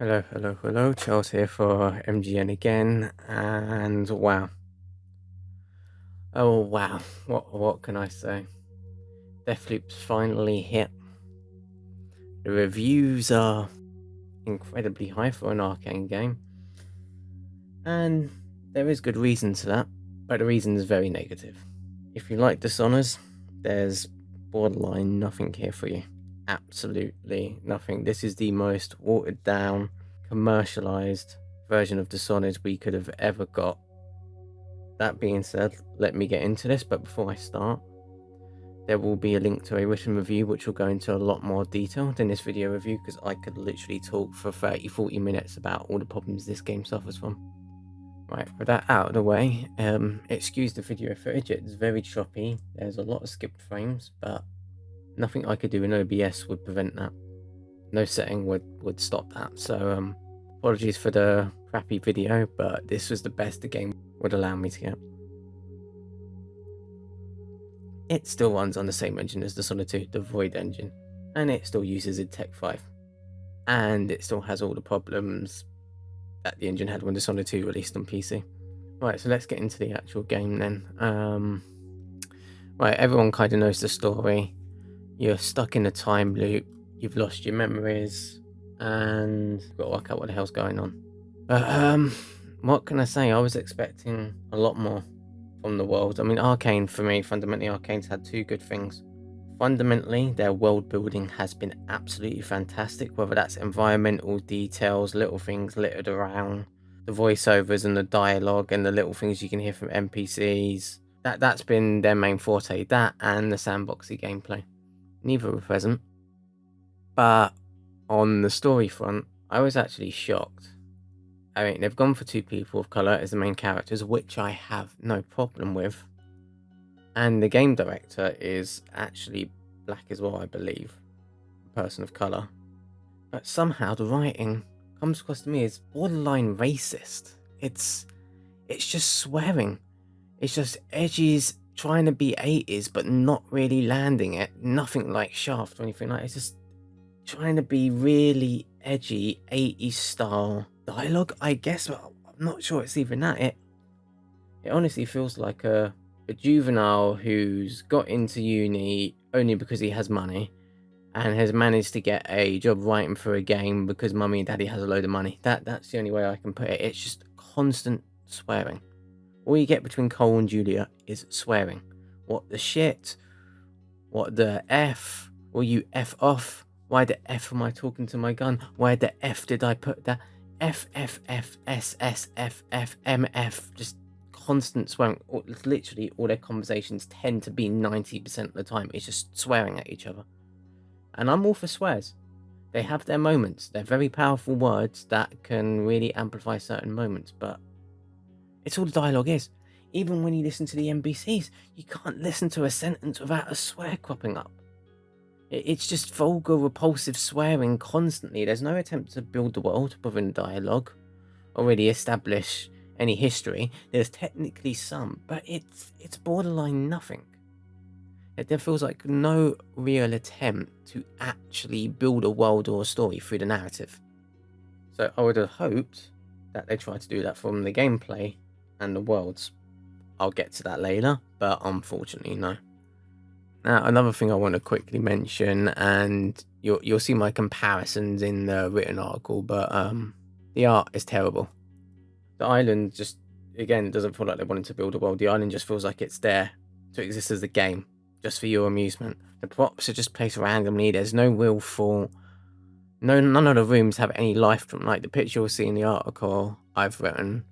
Hello, hello, hello. Charles here for MGN again, and wow. Oh wow, what what can I say? Deathloop's finally hit. The reviews are incredibly high for an Arkane game. And there is good reason to that, but the reason is very negative. If you like Dishonors, there's borderline nothing here for you absolutely nothing. This is the most watered down, commercialized version of Dishonored we could have ever got. That being said, let me get into this, but before I start, there will be a link to a written review which will go into a lot more detail than this video review because I could literally talk for 30 40 minutes about all the problems this game suffers from. Right, with that out of the way, um, excuse the video footage, it's very choppy, there's a lot of skipped frames, but nothing I could do in OBS would prevent that. No setting would, would stop that. So um, apologies for the crappy video, but this was the best the game would allow me to get. It still runs on the same engine as the Dishonored 2, the Void engine, and it still uses id Tech 5. And it still has all the problems that the engine had when the Dishonored 2 released on PC. Right, so let's get into the actual game then. Um, right, everyone kind of knows the story you're stuck in a time loop, you've lost your memories, and you've got to work out what the hell's going on. But um, what can I say? I was expecting a lot more from the world. I mean, Arkane, for me, fundamentally, Arkane's had two good things. Fundamentally, their world building has been absolutely fantastic, whether that's environmental details, little things littered around, the voiceovers and the dialogue, and the little things you can hear from NPCs. That that's been their main forte. That and the sandboxy gameplay neither were present. But on the story front, I was actually shocked. I mean, they've gone for two people of colour as the main characters, which I have no problem with. And the game director is actually black as well, I believe. A person of colour. But somehow the writing comes across to me as borderline racist. It's it's just swearing. It's just edges trying to be 80s but not really landing it. Nothing like Shaft or anything like It's just trying to be really edgy 80s style dialogue, I guess, but I'm not sure it's even that. It it honestly feels like a, a juvenile who's got into uni only because he has money and has managed to get a job writing for a game because mummy and daddy has a load of money. That that's the only way I can put it. It's just constant swearing. All you get between Colt and Julia is swearing. What the shit? What the F? Will you F off? Why the F am I talking to my gun? Why the F did I put that? F, F, F, S, S, F, F, M, F. Just constant swearing. Literally, all their conversations tend to be 90% of the time. It's just swearing at each other. And I'm all for swears. They have their moments. They're very powerful words that can really amplify certain moments, but it's all the dialogue is. Even when you listen to the NPCs, you can't listen to a sentence without a swear cropping up. It's just vulgar, repulsive swearing constantly. There's no attempt to build the world within the dialogue, or really establish any history. There's technically some, but it's it's borderline nothing. It feels like no real attempt to actually build a world or a story through the narrative. So I would have hoped that they tried to do that from the gameplay and the worlds. I'll get to that later, but unfortunately, no. Now, another thing I want to quickly mention, and you'll you'll see my comparisons in the written article, but um, the art is terrible. The island just again doesn't feel like they wanted to build a world. The island just feels like it's there to exist as a game, just for your amusement. The props are just placed randomly. There's no real thought. No, none of the rooms have any life from like the picture you'll see in the article I've written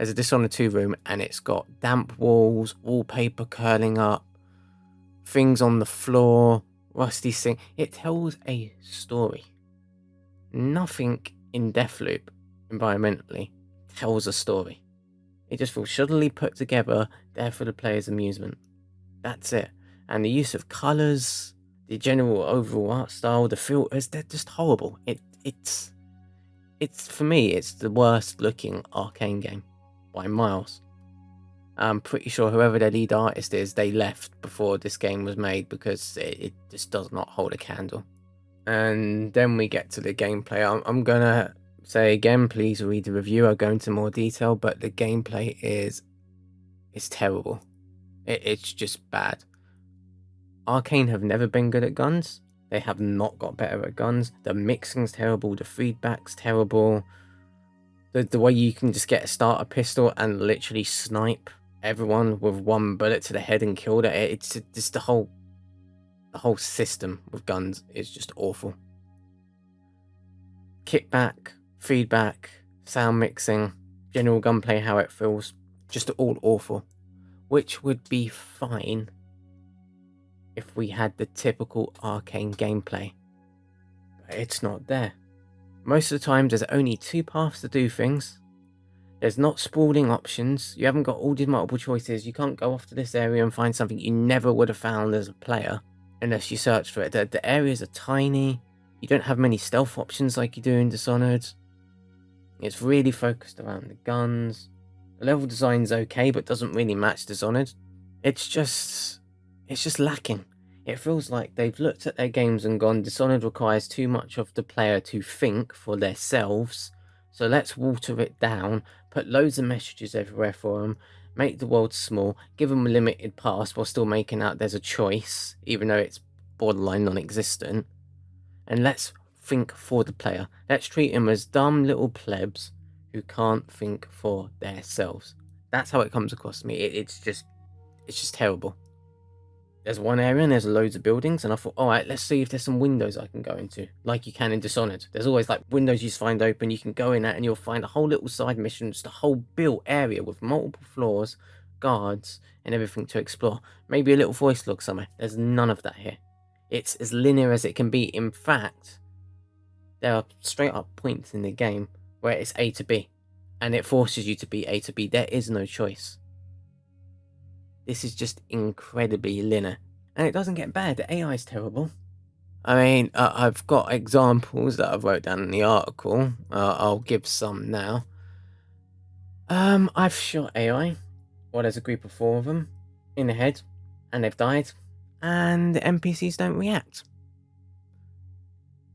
there's a Dishonored 2 room and it's got damp walls, wallpaper curling up, things on the floor, rusty sink. It tells a story. Nothing in Deathloop, environmentally, tells a story. It just feels shoddily put together there for the player's amusement. That's it. And the use of colours, the general overall art style, the filters, they're just horrible. It it's it's for me it's the worst looking Arkane game by miles. I'm pretty sure whoever their lead artist is, they left before this game was made because it, it just does not hold a candle and then we get to the gameplay. I'm, I'm gonna say again, please read the review. I'll go into more detail, but the gameplay is it's terrible. It, it's just bad. Arkane have never been good at guns. They have not got better at guns. The mixing's terrible. The feedback's terrible. The, the way you can just get a starter pistol and literally snipe everyone with one bullet to the head and kill it. It's just the whole the whole system with guns is just awful. Kickback, feedback, sound mixing, general gunplay, how it feels, just all awful. Which would be fine if we had the typical Arkane gameplay. But it's not there. Most of the time there's only two paths to do things. There's not sprawling options, you haven't got all these multiple choices, you can't go off to this area and find something you never would have found as a player unless you search for it. The, the areas are tiny, you don't have many stealth options like you do in Dishonored. It's really focused around the guns. The level design's okay, but doesn't really match Dishonored. It's just... it's just lacking. It feels like they've looked at their games and gone, Dishonored requires too much of the player to think for themselves, so let's water it down, put loads of messages everywhere for them, make the world small, give them a limited pass while still making out there's a choice, even though it's borderline non-existent, and let's think for the player. Let's treat them as dumb little plebs who can't think for themselves. That's how it comes across to me. It, it's just, it's just terrible there's one area and there's loads of buildings and I thought, all right, let's see if there's some windows I can go into, like you can in Dishonored. There's always like windows you find open, you can go in at and you'll find a whole little side mission, just a whole built area with multiple floors, guards, and everything to explore. Maybe a little voice log somewhere. There's none of that here. It's as linear as it can be. In fact, there are straight up points in the game where it's A to B, and it forces you to be A to B. There is no choice. This is just incredibly linear. And it doesn't get bad. The AI is terrible. I mean, uh, I've got examples that I've wrote down in the article. Uh, I'll give some now. Um, I've shot AI. Well, there's a group of four of them in the head, and they've died, and the NPCs don't react.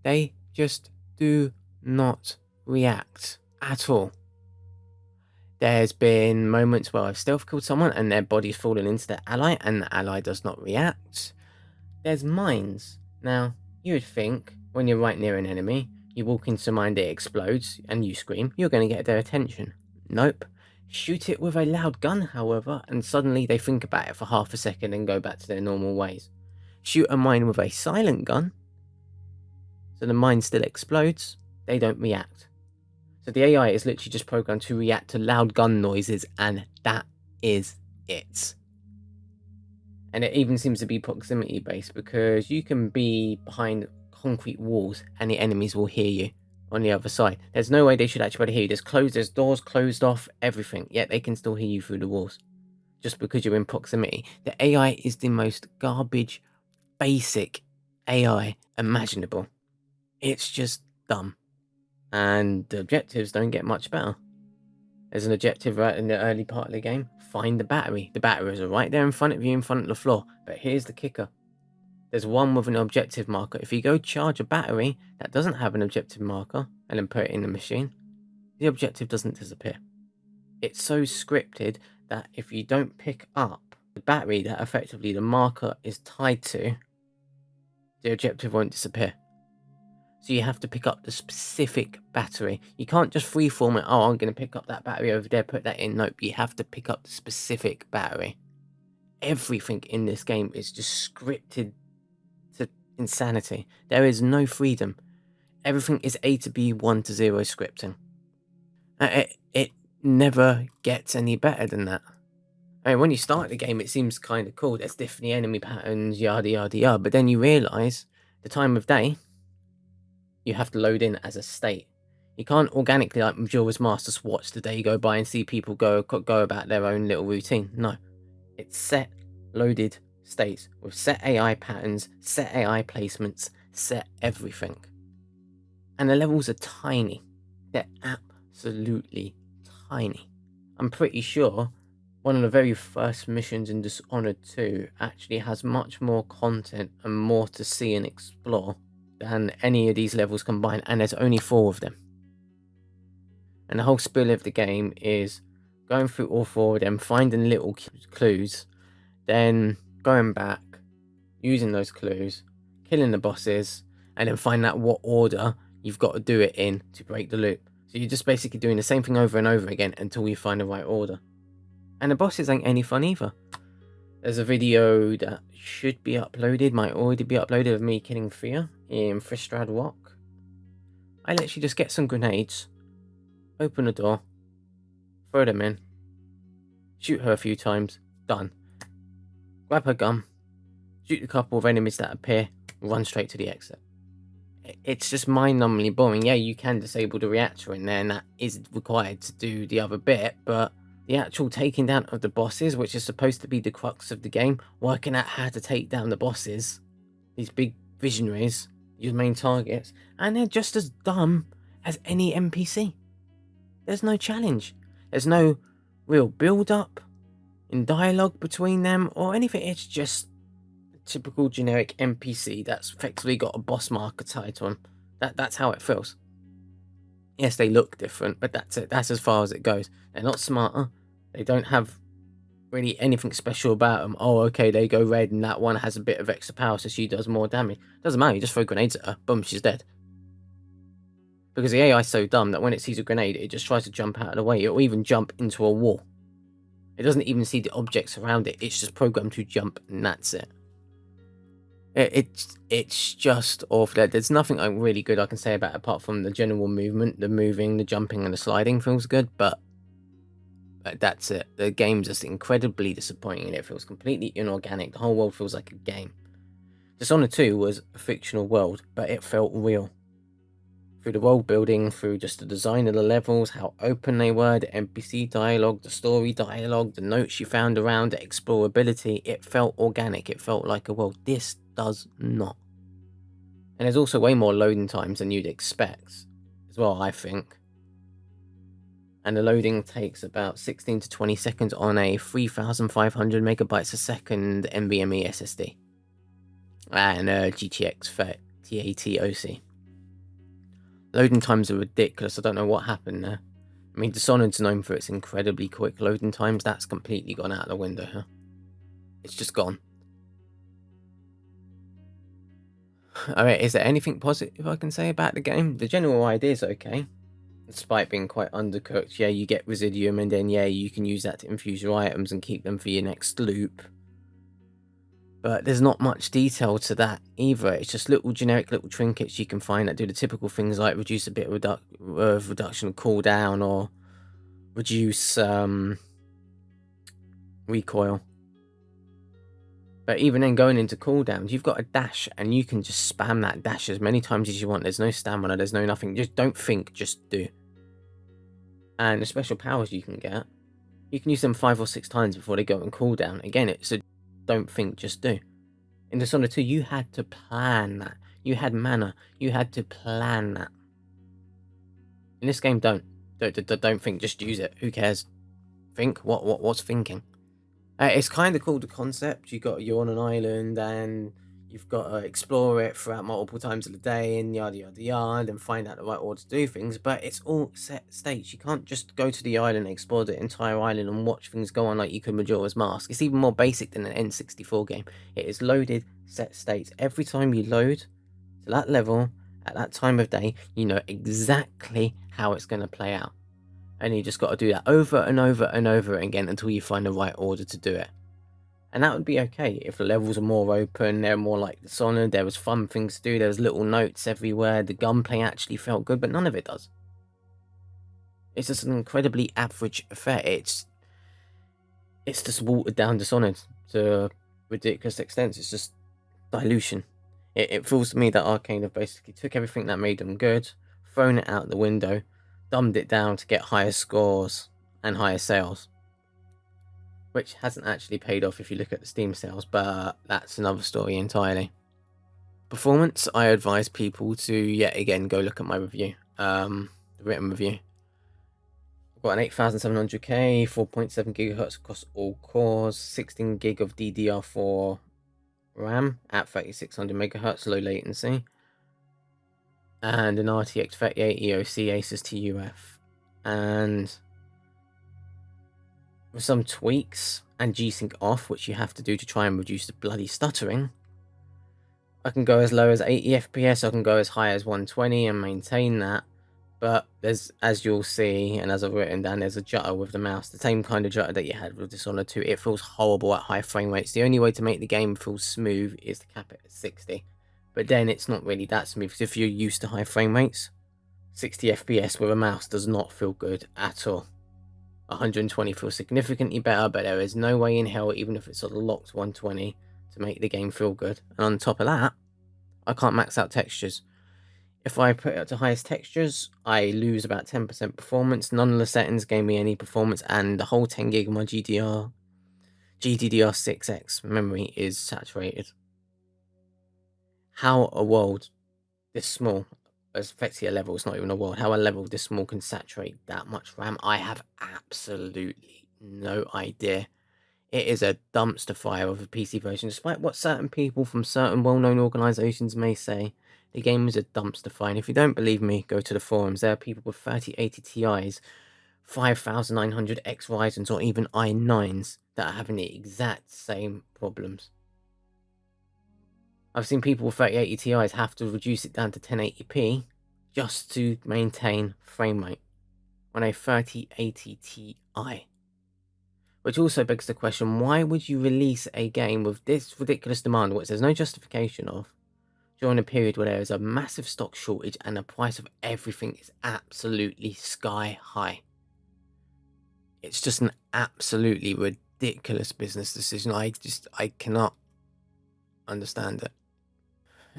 They just do not react at all. There's been moments where I've stealth killed someone and their body's fallen into the ally and the ally does not react. There's mines. Now, you would think when you're right near an enemy, you walk into a mine, it explodes, and you scream, you're going to get their attention. Nope. Shoot it with a loud gun, however, and suddenly they think about it for half a second and go back to their normal ways. Shoot a mine with a silent gun, so the mine still explodes, they don't react. So the AI is literally just programmed to react to loud gun noises, and that is it. And it even seems to be proximity based because you can be behind concrete walls and the enemies will hear you on the other side. There's no way they should actually be able to hear you. There's closed, there's doors closed off, everything. Yet they can still hear you through the walls. Just because you're in proximity. The AI is the most garbage, basic AI imaginable. It's just dumb and the objectives don't get much better. There's an objective right in the early part of the game. Find the battery. The batteries are right there in front of you, in front of the floor. But here's the kicker. There's one with an objective marker. If you go charge a battery that doesn't have an objective marker and then put it in the machine, the objective doesn't disappear. It's so scripted that if you don't pick up the battery that effectively the marker is tied to, the objective won't disappear. So you have to pick up the specific battery. You can't just freeform it. Oh, I'm going to pick up that battery over there, put that in. Nope, you have to pick up the specific battery. Everything in this game is just scripted to insanity. There is no freedom. Everything is A to B, 1 to 0 scripting. It, it never gets any better than that. I mean, when you start the game, it seems kind of cool. There's different enemy patterns, yada, yada, yada. But then you realise the time of day you have to load in as a state. You can't organically, like Majora's Mask, just watch the day go by and see people go go about their own little routine. No, it's set, loaded states with set AI patterns, set AI placements, set everything. And the levels are tiny. They're absolutely tiny. I'm pretty sure one of the very first missions in Dishonored 2 actually has much more content and more to see and explore than any of these levels combined, and there's only four of them. And the whole spill of the game is going through all four of them, finding little clues, then going back, using those clues, killing the bosses, and then find out what order you've got to do it in to break the loop. So you're just basically doing the same thing over and over again until you find the right order. And the bosses ain't any fun either. There's a video that should be uploaded, might already be uploaded of me killing Fia in Fristad Rock. I literally just get some grenades, open the door, throw them in, shoot her a few times, done. Grab her gun, shoot a couple of enemies that appear, run straight to the exit. It's just mind-numbingly boring. Yeah, you can disable the reactor in there, and that is required to do the other bit, but the actual taking down of the bosses, which is supposed to be the crux of the game, working out how to take down the bosses, these big visionaries, your main targets, and they're just as dumb as any NPC. There's no challenge. There's no real build-up in dialogue between them or anything. It's just a typical generic NPC that's effectively got a boss marker tied to them. That, that's how it feels. Yes, they look different, but that's it. That's as far as it goes. They're not smarter. They don't have really anything special about them. Oh, okay, they go red and that one has a bit of extra power, so she does more damage. Doesn't matter, you just throw grenades at her. Boom, she's dead. Because the AI is so dumb that when it sees a grenade, it just tries to jump out of the way. It'll even jump into a wall. It doesn't even see the objects around it. It's just programmed to jump, and that's it. It it's it's just awful. There's nothing really good I can say about it apart from the general movement, the moving, the jumping, and the sliding feels good. But that's it. The game's just incredibly disappointing it feels completely inorganic. The whole world feels like a game. Dishonored 2 was a fictional world, but it felt real. Through the world building, through just the design of the levels, how open they were, the NPC dialogue, the story dialogue, the notes you found around it, explorability, it felt organic, it felt like a world. This does not. And there's also way more loading times than you'd expect, as well, I think and the loading takes about 16 to 20 seconds on a 3500 megabytes a second NVMe SSD and uh, a GTX 1080 OC. Loading times are ridiculous. I don't know what happened there. I mean, Dishonored's known for its incredibly quick loading times. That's completely gone out of the window here. It's just gone. Alright, is there anything positive I can say about the game? The general idea is okay despite being quite undercooked, yeah, you get Residuum, and then, yeah, you can use that to infuse your items and keep them for your next loop. But there's not much detail to that either. It's just little generic little trinkets you can find that do the typical things like reduce a bit of, redu of reduction of cooldown or reduce um, recoil. But even then, going into cooldowns, you've got a dash, and you can just spam that dash as many times as you want. There's no stamina, there's no nothing. Just don't think, just do. And the special powers you can get, you can use them five or six times before they go on cooldown. Again, it's a don't think, just do. In Dishonored 2, you had to plan that. You had mana. You had to plan that. In this game, don't. Don't, don't, don't think, just use it. Who cares? Think? What, what, what's thinking? Uh, it's kind of cool the concept. You got you're on an island and you've got to explore it throughout multiple times of the day and yada yada yada and find out the right order to do things. But it's all set states. You can't just go to the island and explore the entire island and watch things go on like you could Majora's Mask. It's even more basic than an N64 game. It is loaded set states. Every time you load to that level at that time of day, you know exactly how it's going to play out and you just got to do that over and over and over again until you find the right order to do it. And that would be okay if the levels are more open, they're more like Dishonored, there was fun things to do, there was little notes everywhere, the gunplay actually felt good, but none of it does. It's just an incredibly average affair. It's it's just watered down Dishonored to ridiculous extent. It's just dilution. It, it feels to me that Arkane have basically took everything that made them good, thrown it out the window, dumbed it down to get higher scores and higher sales. Which hasn't actually paid off if you look at the Steam sales, but that's another story entirely. Performance, I advise people to yet again go look at my review, um, the written review. I've got an 8700K, 4.7 gigahertz across all cores, 16 gig of DDR4 RAM at 3600 megahertz low latency. And an RTX 3080 EOC Asus TUF. And with some tweaks and G-Sync off, which you have to do to try and reduce the bloody stuttering, I can go as low as 80 FPS, I can go as high as 120 and maintain that. But there's, as you'll see, and as I've written down, there's a jutter with the mouse, the same kind of jutter that you had with Dishonored 2. It feels horrible at high frame rates. The only way to make the game feel smooth is to cap it at 60. But then it's not really that smooth, because if you're used to high frame rates, 60 FPS with a mouse does not feel good at all. 120 feels significantly better, but there is no way in hell, even if it's a locked 120, to make the game feel good. And on top of that, I can't max out textures. If I put it up to highest textures, I lose about 10% performance. None of the settings gave me any performance, and the whole 10 gig of my GDR, GDDR6X memory is saturated. How a world this small, as effectively a level, it's not even a world, how a level this small can saturate that much RAM, I have absolutely no idea. It is a dumpster fire of a PC version, despite what certain people from certain well-known organisations may say. The game is a dumpster fire, and if you don't believe me, go to the forums. There are people with 3080 Ti's, 5900X Ryzen's, or even i9s that are having the exact same problems. I've seen people with 3080 Ti's have to reduce it down to 1080p just to maintain frame rate on a 3080 Ti. Which also begs the question, why would you release a game with this ridiculous demand, which there's no justification of, during a period where there is a massive stock shortage and the price of everything is absolutely sky high. It's just an absolutely ridiculous business decision. I just, I cannot understand it.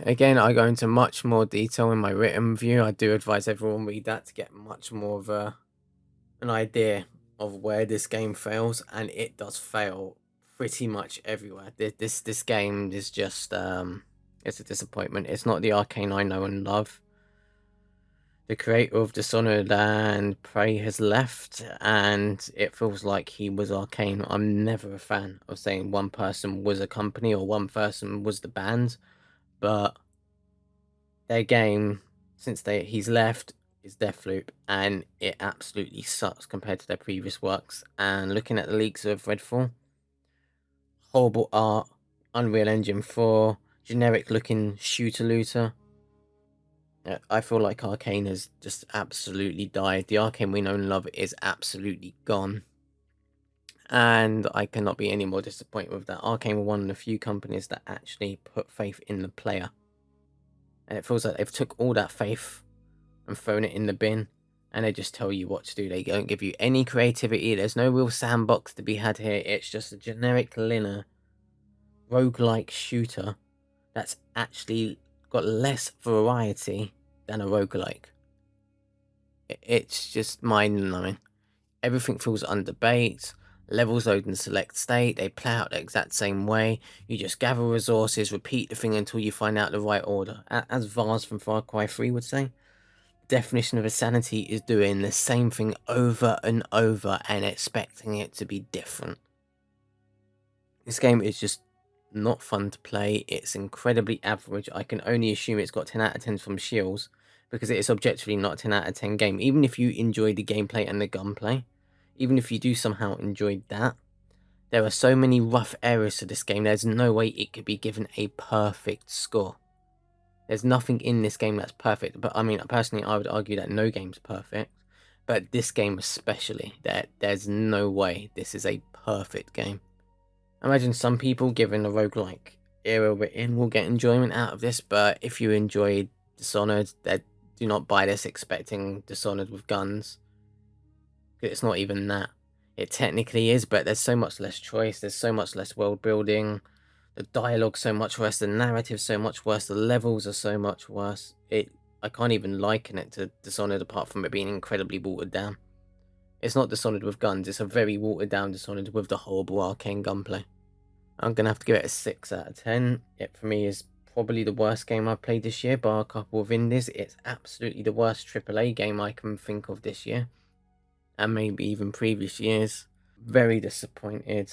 Again, I go into much more detail in my written review. I do advise everyone read that to get much more of a, an idea of where this game fails, and it does fail pretty much everywhere. This this, this game is just um it's a disappointment. It's not the Arkane I know and love. The creator of Dishonored and Prey has left, and it feels like he was Arkane. I'm never a fan of saying one person was a company or one person was the band, but their game, since they he's left, is Deathloop, and it absolutely sucks compared to their previous works. And looking at the leaks of Redfall, horrible art, Unreal Engine 4, generic looking shooter looter. Uh, I feel like Arkane has just absolutely died. The Arkane we know and love is absolutely gone. And I cannot be any more disappointed with that. Arkane were one of the few companies that actually put faith in the player. And it feels like they've took all that faith and thrown it in the bin. And they just tell you what to do. They don't give you any creativity. There's no real sandbox to be had here. It's just a generic linear roguelike shooter that's actually got less variety than a roguelike. It's just mind-numbing. Everything feels underbaked. Levels load in select state. They play out the exact same way. You just gather resources, repeat the thing until you find out the right order. As Vaas from Far Cry 3 would say, definition of insanity is doing the same thing over and over and expecting it to be different. This game is just not fun to play. It's incredibly average. I can only assume it's got 10 out of 10 from Shields because it is objectively not 10 out of 10 game. Even if you enjoy the gameplay and the gunplay, even if you do somehow enjoy that, there are so many rough areas to this game, there's no way it could be given a perfect score. There's nothing in this game that's perfect, but I mean, personally, I would argue that no game's perfect, but this game especially, that there's no way this is a perfect game. Imagine some people, given the roguelike era we're in, will get enjoyment out of this, but if you enjoyed Dishonored, that do not buy this expecting Dishonored with guns. It's not even that. It technically is, but there's so much less choice, there's so much less world building, the dialogue so much worse, the narrative so much worse, the levels are so much worse. It I can't even liken it to Dishonored apart from it being incredibly watered down. It's not Dishonored with guns, it's a very watered down Dishonored with the horrible Arkane gunplay. I'm to have to give it a 6 out of 10. It, for me, is probably the worst game I've played this year, bar a couple of indies. It's absolutely the worst AAA game I can think of this year. And maybe even previous years. Very disappointed.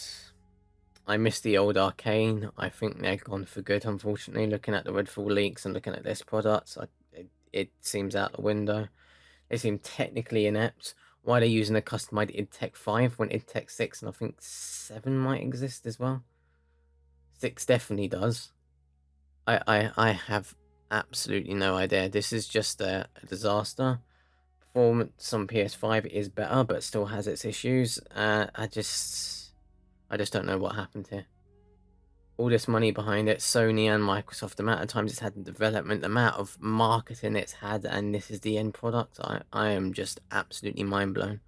I miss the old Arkane. I think they're gone for good, unfortunately. Looking at the Redfall leaks and looking at this product, I, it, it seems out the window. They seem technically inept. Why they're using a customized id Tech 5 when id Tech 6 and I think 7 might exist as well? 6 definitely does. I, I, I have absolutely no idea. This is just a, a disaster. Performance on PS5 is better, but still has its issues. Uh, I just, I just don't know what happened here. All this money behind it, Sony and Microsoft, the amount of times it's had in development, the amount of marketing it's had, and this is the end product. I, I am just absolutely mind blown.